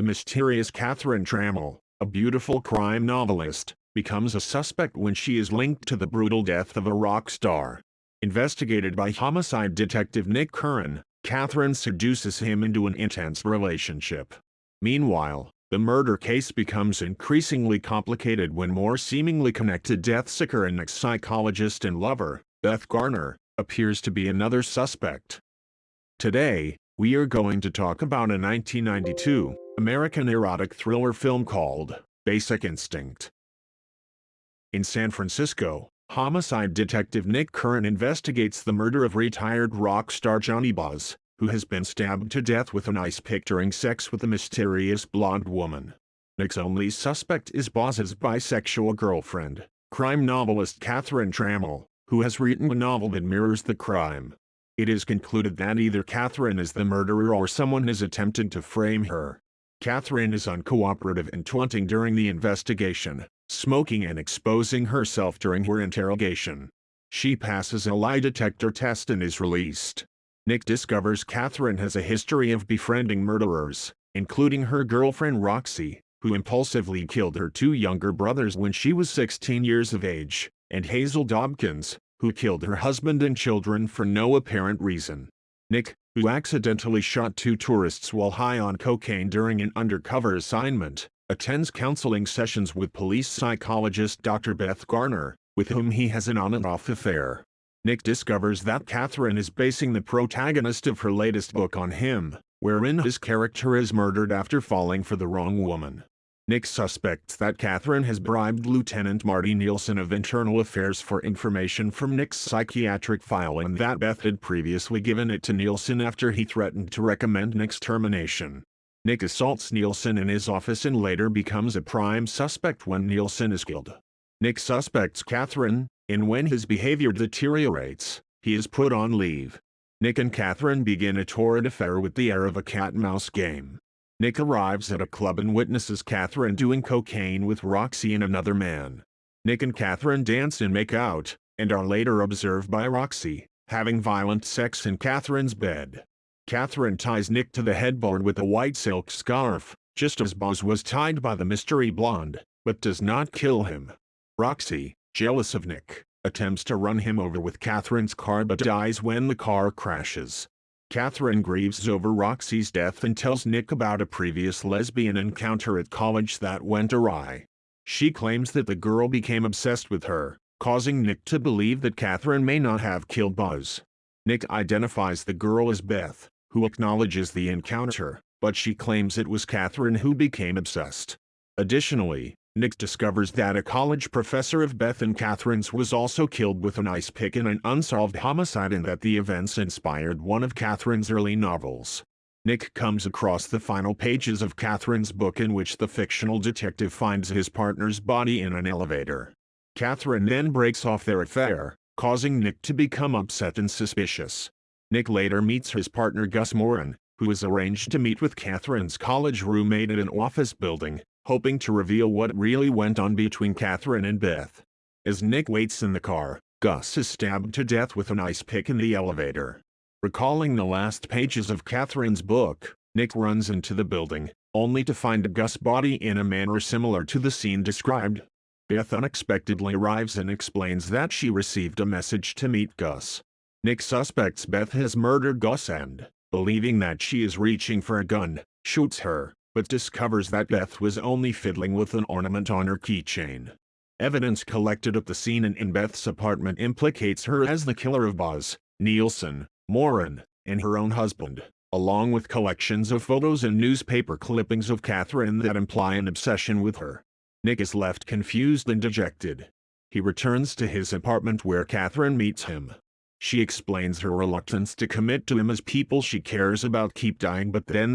the mysterious Catherine Tramell, a beautiful crime novelist, becomes a suspect when she is linked to the brutal death of a rock star. Investigated by homicide detective Nick Curran, Catherine seduces him into an intense relationship. Meanwhile, the murder case becomes increasingly complicated when more seemingly connected death seeker and Nick's psychologist and lover, Beth Garner, appears to be another suspect. Today, we are going to talk about a 1992 American erotic thriller film called Basic Instinct. In San Francisco, homicide detective Nick Curran investigates the murder of retired rock star Johnny Boz, who has been stabbed to death with an ice pick during sex with a mysterious blonde woman. Nick's only suspect is Boz's bisexual girlfriend, crime novelist Catherine Tramell, who has written a novel that mirrors the crime. It is concluded that either Catherine is the murderer or someone has attempted to frame her. Catherine is uncooperative and taunting during the investigation, smoking and exposing herself during her interrogation. She passes a lie detector test and is released. Nick discovers Catherine has a history of befriending murderers, including her girlfriend Roxy, who impulsively killed her two younger brothers when she was 16 years of age, and Hazel Dobkins, who killed her husband and children for no apparent reason. Nick, who accidentally shot two tourists while high on cocaine during an undercover assignment, attends counseling sessions with police psychologist Dr. Beth Garner, with whom he has an on-and-off affair. Nick discovers that Catherine is basing the protagonist of her latest book on him, wherein his character is murdered after falling for the wrong woman. Nick suspects that Catherine has bribed Lieutenant Marty Nielsen of Internal Affairs for information from Nick's psychiatric file and that Beth had previously given it to Nielsen after he threatened to recommend Nick's termination. Nick assaults Nielsen in his office and later becomes a prime suspect when Nielsen is killed. Nick suspects Catherine, and when his behavior deteriorates, he is put on leave. Nick and Catherine begin a torrid affair with the air of a cat-mouse game. Nick arrives at a club and witnesses Catherine doing cocaine with Roxy and another man. Nick and Catherine dance and make out, and are later observed by Roxy, having violent sex in Catherine's bed. Catherine ties Nick to the headboard with a white silk scarf, just as Boz was tied by the mystery blonde, but does not kill him. Roxy, jealous of Nick, attempts to run him over with Catherine's car but dies when the car crashes. Catherine grieves over Roxy's death and tells Nick about a previous lesbian encounter at college that went awry. She claims that the girl became obsessed with her, causing Nick to believe that Catherine may not have killed Boz. Nick identifies the girl as Beth, who acknowledges the encounter, but she claims it was Catherine who became obsessed. Additionally, Nick discovers that a college professor of Beth and Catherine's was also killed with an ice pick in an unsolved homicide and that the events inspired one of Catherine's early novels. Nick comes across the final pages of Catherine's book in which the fictional detective finds his partner's body in an elevator. Catherine then breaks off their affair, causing Nick to become upset and suspicious. Nick later meets his partner Gus Moran, who is arranged to meet with Catherine's college roommate at an office building, hoping to reveal what really went on between Catherine and Beth. As Nick waits in the car, Gus is stabbed to death with an ice pick in the elevator. Recalling the last pages of Catherine's book, Nick runs into the building, only to find Gus' body in a manner similar to the scene described. Beth unexpectedly arrives and explains that she received a message to meet Gus. Nick suspects Beth has murdered Gus and, believing that she is reaching for a gun, shoots her but discovers that Beth was only fiddling with an ornament on her keychain. Evidence collected at the scene and in Beth's apartment implicates her as the killer of Boz, Nielsen, Moran, and her own husband, along with collections of photos and newspaper clippings of Catherine that imply an obsession with her. Nick is left confused and dejected. He returns to his apartment where Catherine meets him. She explains her reluctance to commit to him as people she cares about keep dying but then